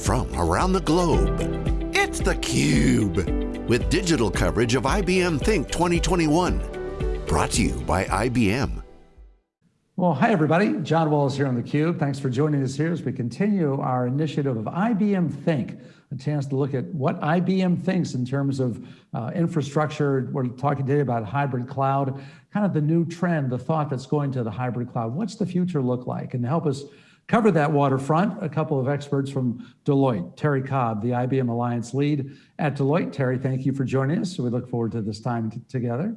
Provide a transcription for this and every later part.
from around the globe. It's theCUBE, with digital coverage of IBM Think 2021. Brought to you by IBM. Well, hi everybody. John Walls here on theCUBE. Thanks for joining us here as we continue our initiative of IBM Think, a chance to look at what IBM thinks in terms of uh, infrastructure. We're talking today about hybrid cloud, kind of the new trend, the thought that's going to the hybrid cloud. What's the future look like? And to help us cover that waterfront, a couple of experts from Deloitte, Terry Cobb, the IBM Alliance lead at Deloitte. Terry, thank you for joining us. We look forward to this time together.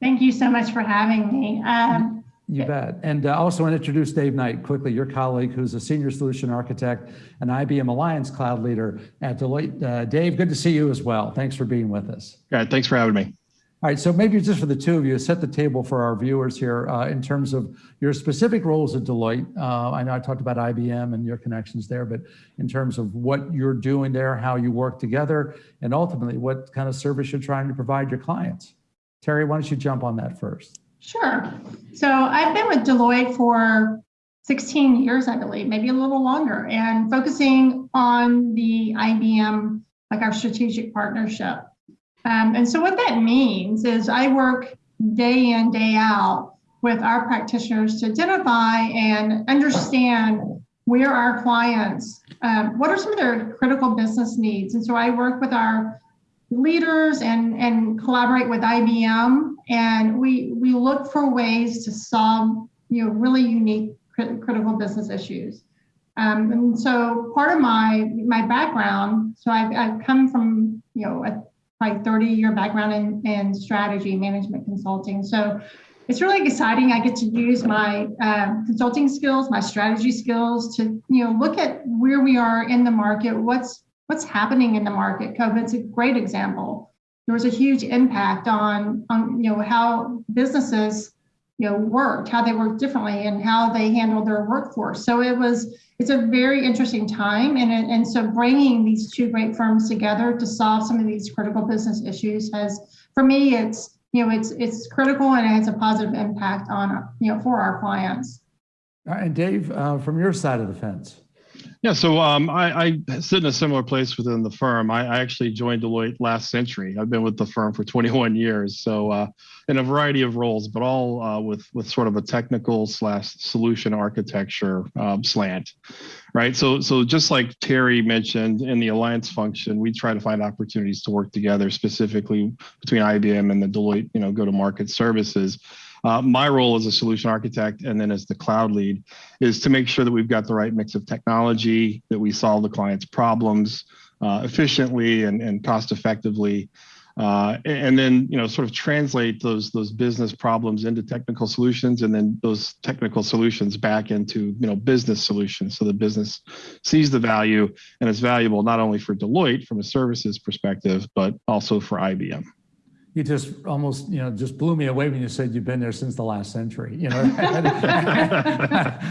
Thank you so much for having me. Um, you bet. And uh, also want to introduce Dave Knight quickly, your colleague who's a senior solution architect and IBM Alliance cloud leader at Deloitte. Uh, Dave, good to see you as well. Thanks for being with us. Yeah, thanks for having me. All right, so maybe just for the two of you, set the table for our viewers here uh, in terms of your specific roles at Deloitte. Uh, I know I talked about IBM and your connections there, but in terms of what you're doing there, how you work together, and ultimately what kind of service you're trying to provide your clients. Terry, why don't you jump on that first? Sure. So I've been with Deloitte for 16 years, I believe, maybe a little longer, and focusing on the IBM, like our strategic partnership. Um, and so what that means is I work day in, day out with our practitioners to identify and understand where our clients, um, what are some of their critical business needs. And so I work with our leaders and, and collaborate with IBM and we, we look for ways to solve you know, really unique critical business issues. Um, and so part of my my background, so I've, I've come from you know a probably 30 year background in, in strategy management consulting. So it's really exciting. I get to use my uh, consulting skills, my strategy skills to you know look at where we are in the market, what's what's happening in the market. COVID's a great example. There was a huge impact on on you know how businesses you know worked, how they worked differently, and how they handled their workforce. So it was it's a very interesting time. And, and so bringing these two great firms together to solve some of these critical business issues has, for me, it's, you know, it's, it's critical and it has a positive impact on, you know, for our clients. And Dave, uh, from your side of the fence. Yeah, so um, I, I, sit in a similar place within the firm. I, I, actually joined Deloitte last century. I've been with the firm for 21 years, so uh, in a variety of roles, but all uh, with with sort of a technical slash solution architecture um, slant, right? So so just like Terry mentioned in the alliance function, we try to find opportunities to work together, specifically between IBM and the Deloitte, you know, go to market services. Uh, my role as a solution architect and then as the cloud lead is to make sure that we've got the right mix of technology, that we solve the client's problems uh, efficiently and, and cost effectively. Uh, and then you know sort of translate those those business problems into technical solutions and then those technical solutions back into you know business solutions so the business sees the value and it's valuable not only for Deloitte from a services perspective but also for IBM you just almost, you know, just blew me away when you said you've been there since the last century. You know,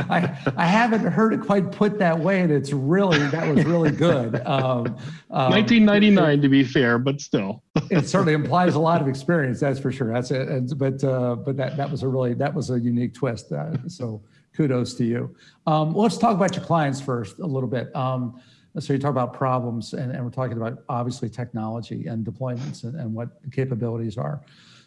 I, I haven't heard it quite put that way, and it's really that was really good. Um, um, 1999, to be fair, but still, it certainly implies a lot of experience. That's for sure. That's it. But uh, but that that was a really that was a unique twist. Uh, so kudos to you. Um, let's talk about your clients first a little bit. Um, so you talk about problems and, and we're talking about obviously technology and deployments and, and what the capabilities are.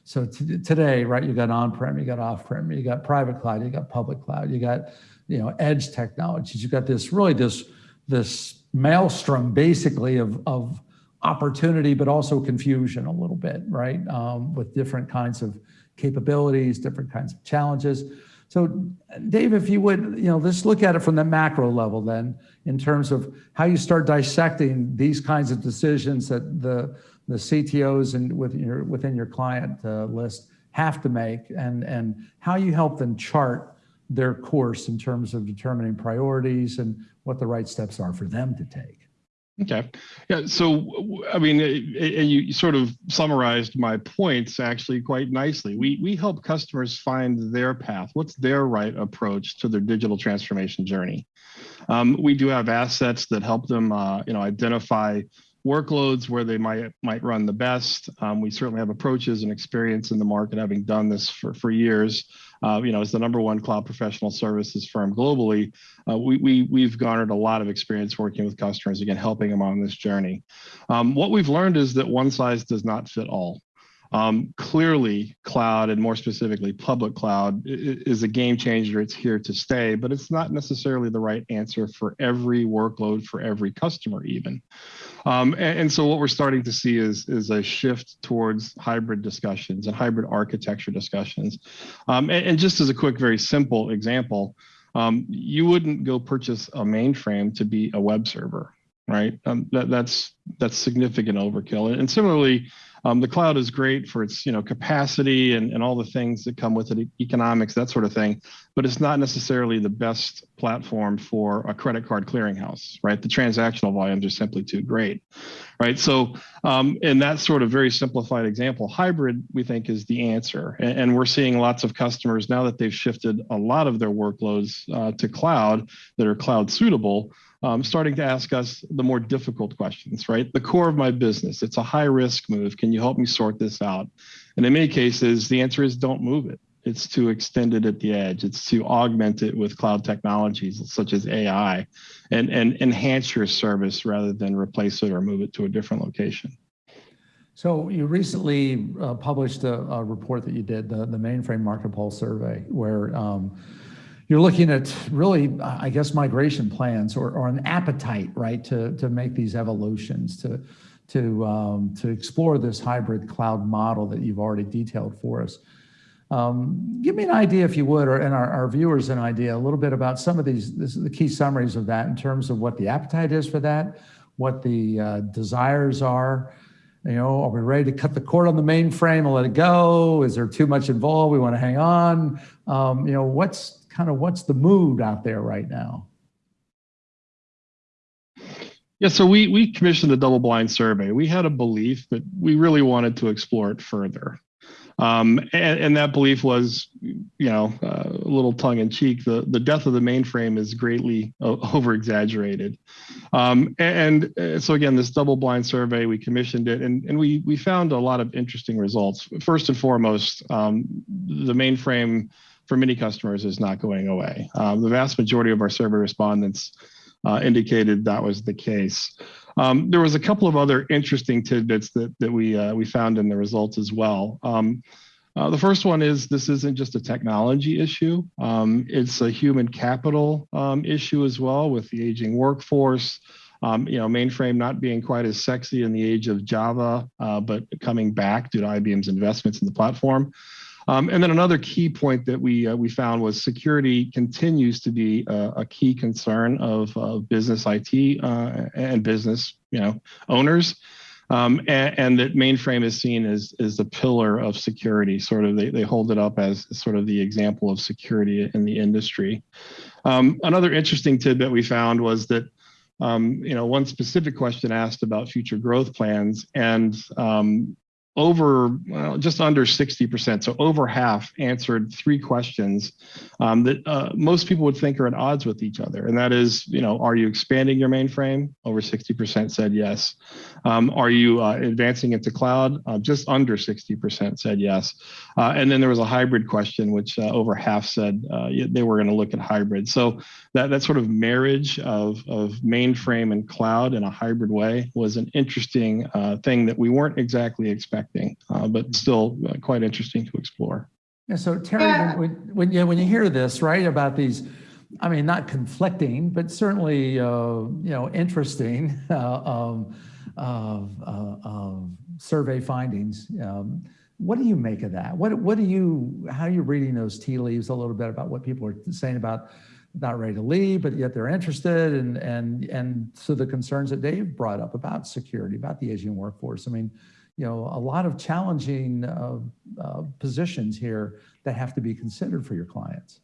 So today, right, you got on-prem, you got off-prem, you got private cloud, you got public cloud, you got, you know, edge technologies. You got this really this, this maelstrom basically of, of opportunity, but also confusion a little bit, right? Um, with different kinds of capabilities, different kinds of challenges. So Dave, if you would, you know, let's look at it from the macro level then, in terms of how you start dissecting these kinds of decisions that the, the CTOs and within your, within your client uh, list have to make and, and how you help them chart their course in terms of determining priorities and what the right steps are for them to take. Okay. Yeah. So, I mean, and you sort of summarized my points actually quite nicely. We we help customers find their path. What's their right approach to their digital transformation journey? Um, we do have assets that help them, uh, you know, identify workloads where they might might run the best. Um, we certainly have approaches and experience in the market, having done this for for years uh, you know, as the number one cloud professional services firm globally, uh, we, we, we've garnered a lot of experience working with customers, again, helping them on this journey. Um, what we've learned is that one size does not fit all. Um, clearly, cloud and more specifically, public cloud is a game changer. It's here to stay, but it's not necessarily the right answer for every workload for every customer, even. Um, and, and, so what we're starting to see is, is a shift towards hybrid discussions and hybrid architecture discussions. Um, and, and, just as a quick, very simple example, um, you wouldn't go purchase a mainframe to be a web server, right? Um, that, that's that's significant overkill. And similarly, um, the cloud is great for its you know capacity and, and all the things that come with it, economics, that sort of thing. But it's not necessarily the best platform for a credit card clearinghouse, right? The transactional volumes are simply too great, right? So um, in that sort of very simplified example, hybrid we think is the answer. And, and we're seeing lots of customers now that they've shifted a lot of their workloads uh, to cloud that are cloud suitable um, starting to ask us the more difficult questions, right? The core of my business, it's a high risk move. Can you help me sort this out? And in many cases, the answer is don't move it. It's to extend it at the edge. It's to augment it with cloud technologies such as AI and, and enhance your service rather than replace it or move it to a different location. So you recently uh, published a, a, report that you did, the, the mainframe market pulse survey, where um, you're looking at really, I guess, migration plans or, or an appetite, right, to, to make these evolutions, to, to, um, to explore this hybrid cloud model that you've already detailed for us. Um, give me an idea, if you would, or and our, our, viewers an idea, a little bit about some of these, this, the key summaries of that in terms of what the appetite is for that, what the uh, desires are, you know, are we ready to cut the cord on the mainframe and let it go? Is there too much involved? We want to hang on. Um, you know, what's kind of what's the mood out there right now? Yeah, so we we commissioned a double blind survey. We had a belief, but we really wanted to explore it further. Um, and, and, that belief was, you know, uh, a little tongue in cheek. The, the death of the mainframe is greatly uh, over exaggerated. Um, and, and, so again, this double blind survey, we commissioned it and, and we, we found a lot of interesting results. First and foremost, um, the mainframe for many customers is not going away. Um, the vast majority of our survey respondents uh, indicated that was the case. Um, there was a couple of other interesting tidbits that, that we, uh, we found in the results as well. Um, uh, the first one is this isn't just a technology issue. Um, it's a human capital um, issue as well with the aging workforce. Um, you know, mainframe not being quite as sexy in the age of Java, uh, but coming back due to IBM's investments in the platform. Um, and then another key point that we uh, we found was security continues to be a, a key concern of uh, business IT uh, and business you know owners. Um, and, and, that mainframe is seen as, as the pillar of security. Sort of, they, they hold it up as sort of the example of security in the industry. Um, another interesting tidbit we found was that um, you know, one specific question asked about future growth plans, and um, over well, just under 60%, so over half answered three questions um, that uh, most people would think are at odds with each other. And that is, you know, are you expanding your mainframe? Over 60% said yes. Um, are you uh, advancing into cloud? Uh, just under 60% said yes. Uh, and then there was a hybrid question, which uh, over half said uh, they were going to look at hybrid. So that, that sort of marriage of, of mainframe and cloud in a hybrid way was an interesting thing that we weren't exactly expecting expecting, uh, but still uh, quite interesting to explore. Yeah, so Terry, yeah. When, when, you, when you hear this, right, about these, I mean, not conflicting, but certainly, uh, you know, interesting uh, um, survey findings, um, what do you make of that? What, what do you, how are you reading those tea leaves a little bit about what people are saying about not ready to leave, but yet they're interested and, and, and so the concerns that Dave brought up about security, about the Asian workforce. I mean, you know, a lot of challenging uh, uh, positions here that have to be considered for your clients.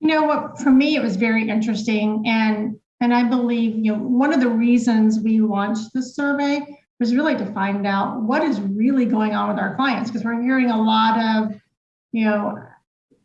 You know what, for me, it was very interesting. And, and I believe, you know, one of the reasons we launched this survey was really to find out what is really going on with our clients, because we're hearing a lot of, you know,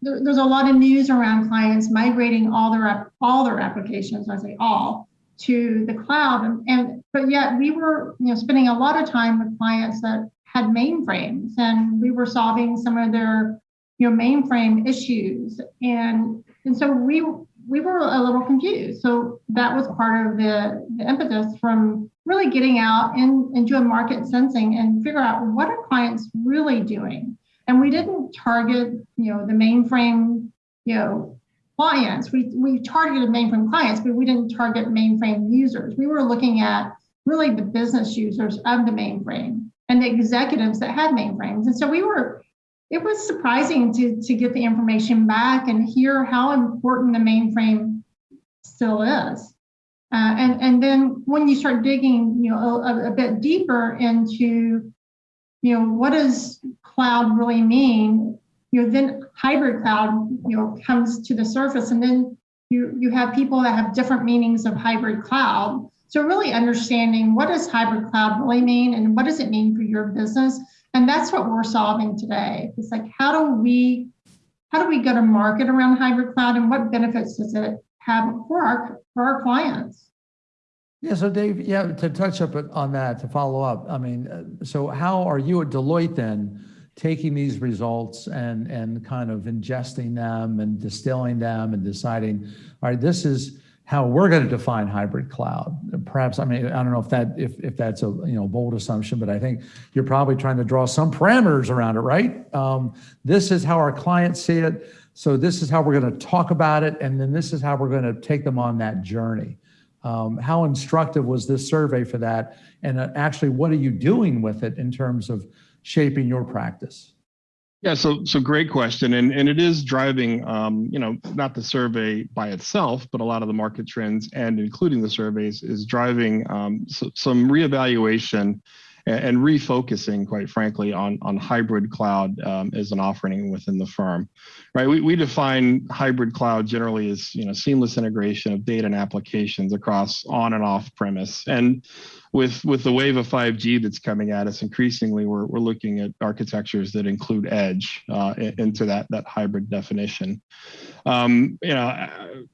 there, there's a lot of news around clients migrating all their all their applications, I say all, to the cloud. And, and but yet we were you know spending a lot of time with clients that had mainframes and we were solving some of their you know, mainframe issues. And, and so we, we were a little confused. So that was part of the, the impetus from really getting out and, and doing market sensing and figure out what are clients really doing. And we didn't target, you know, the mainframe, you know, clients. We, we targeted mainframe clients, but we didn't target mainframe users. We were looking at really the business users of the mainframe and the executives that had mainframes. And so we were, it was surprising to, to get the information back and hear how important the mainframe still is. Uh, and, and then when you start digging, you know, a, a bit deeper into, you know, what does cloud really mean? You know, then hybrid cloud, you know, comes to the surface and then you, you have people that have different meanings of hybrid cloud. So really understanding what does hybrid cloud really mean and what does it mean for your business? And that's what we're solving today. It's like, how do we, how do we go to market around hybrid cloud and what benefits does it have for our, for our clients? Yeah, so Dave, yeah, to touch up on that, to follow up, I mean, uh, so how are you at Deloitte then taking these results and, and kind of ingesting them and distilling them and deciding, all right, this is how we're going to define hybrid cloud. Perhaps, I mean, I don't know if that if, if that's a you know bold assumption, but I think you're probably trying to draw some parameters around it, right? Um, this is how our clients see it. So this is how we're going to talk about it, and then this is how we're going to take them on that journey. Um, how instructive was this survey for that? And uh, actually, what are you doing with it in terms of shaping your practice? Yeah, so so great question, and and it is driving, um, you know, not the survey by itself, but a lot of the market trends, and including the surveys, is driving um, so, some reevaluation and, and, refocusing, quite frankly, on on hybrid cloud um, as an offering within the firm, right? We we define hybrid cloud generally as you know seamless integration of data and applications across on and off premise, and with with the wave of 5G that's coming at us, increasingly we're we're looking at architectures that include edge uh, into that that hybrid definition. Um, you know,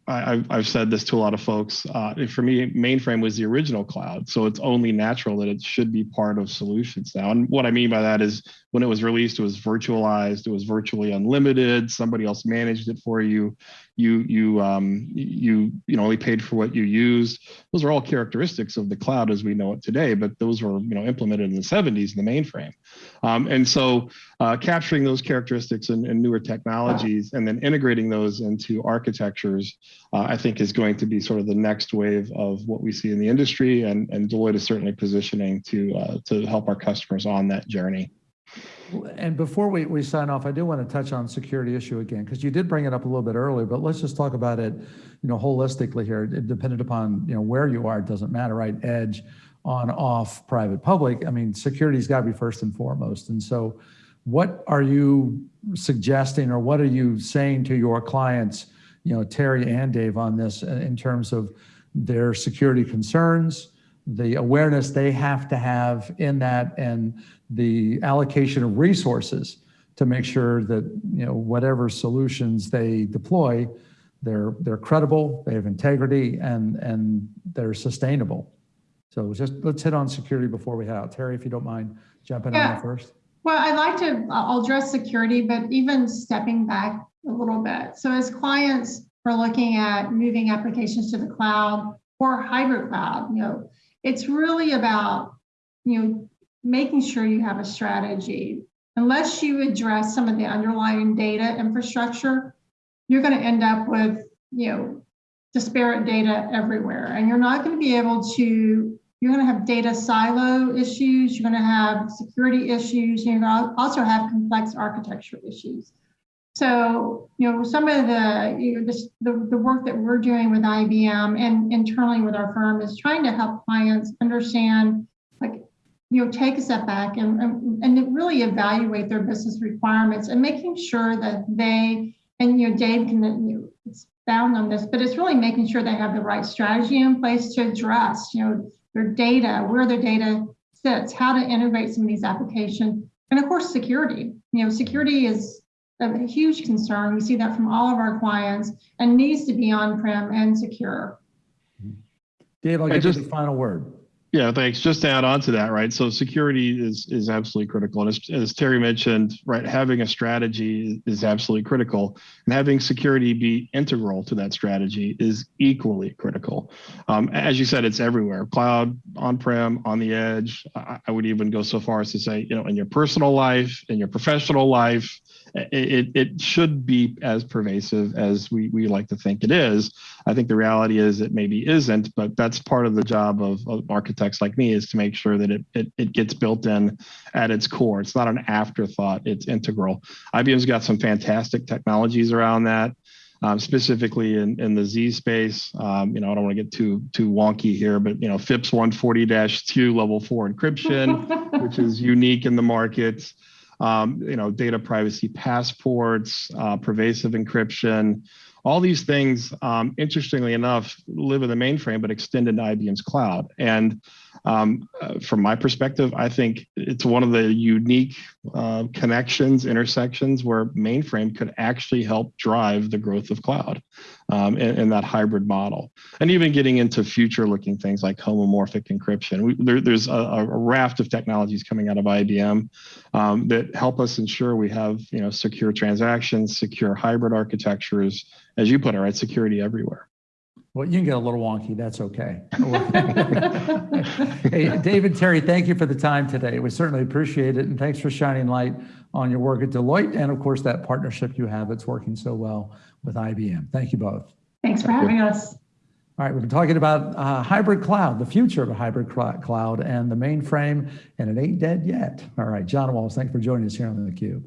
I, have I've said this to a lot of folks. Uh, for me, mainframe was the original cloud, so it's only natural that it should be part of solutions now. And what I mean by that is when it was released, it was virtualized, it was virtually unlimited. Somebody else managed it for you. You you um, you you know only paid for what you used. Those are all characteristics of the cloud as we know it today, but those were you know implemented in the 70s in the mainframe. Um, and so uh, capturing those characteristics and, newer technologies and then integrating those into architectures, uh, I think is going to be sort of the next wave of what we see in the industry. And, and Deloitte is certainly positioning to, uh, to help our customers on that journey. And before we, we sign off, I do want to touch on security issue again, because you did bring it up a little bit earlier, but let's just talk about it, you know, holistically here. It, dependent upon, you know, where you are, it doesn't matter, right? Edge, on, off, private, public. I mean, security's got to be first and foremost. And so what are you suggesting or what are you saying to your clients, you know, Terry and Dave on this uh, in terms of their security concerns, the awareness they have to have in that and the allocation of resources to make sure that, you know, whatever solutions they deploy, they're, they're credible, they have integrity and, and they're sustainable. So just let's hit on security before we head out. Terry, if you don't mind jumping yeah. on first. Well, I'd like to, I'll address security, but even stepping back a little bit. So as clients are looking at moving applications to the cloud or hybrid cloud, you know, it's really about, you know, making sure you have a strategy. Unless you address some of the underlying data infrastructure, you're going to end up with, you know, disparate data everywhere. And you're not going to be able to you're going to have data silo issues, you're going to have security issues, you're going to also have complex architecture issues. So, you know, some of the, you know, this, the, the work that we're doing with IBM and internally with our firm is trying to help clients understand, you know, take a step back and, and, and really evaluate their business requirements and making sure that they, and, you know, Dave can you know, expound on this, but it's really making sure they have the right strategy in place to address, you know, their data, where their data sits, how to integrate some of these applications, and of course, security. You know, security is a huge concern. We see that from all of our clients and needs to be on-prem and secure. Dave, I'll give just, you the final word. Yeah, thanks. Just to add on to that, right? So security is is absolutely critical, and as, as Terry mentioned, right, having a strategy is absolutely critical, and having security be integral to that strategy is equally critical. Um, as you said, it's everywhere: cloud, on-prem, on the edge. I, I would even go so far as to say, you know, in your personal life, in your professional life, it, it should be as pervasive as we, we like to think it is. I think the reality is it maybe isn't, but that's part of the job of, of architects like me is to make sure that it, it, it gets built in at its core. It's not an afterthought, it's integral. IBM's got some fantastic technologies around that. Um, specifically in, in the Z space. Um, you know, I don't want to get too too wonky here, but you know, FIPS 140-2 level four encryption, which is unique in the market um, you know, data privacy passports, uh, pervasive encryption, all these things, um, interestingly enough, live in the mainframe but extend into IBM's cloud. And um, uh, from my perspective, I think it's one of the unique uh, connections, intersections where mainframe could actually help drive the growth of cloud um, in, in, that hybrid model. And even getting into future looking things like homomorphic encryption. We, there, there's a, a, raft of technologies coming out of IBM um, that help us ensure we have you know, secure transactions, secure hybrid architectures, as you put it, right, security everywhere. Well, you can get a little wonky. That's okay. hey, David Terry, thank you for the time today. We certainly appreciate it. And thanks for shining light on your work at Deloitte and, of course, that partnership you have that's working so well with IBM. Thank you both. Thanks for having us. All right, we've been talking about uh, hybrid cloud, the future of a hybrid cloud, and the mainframe, and it ain't dead yet. All right, John Walls, thanks for joining us here on theCUBE.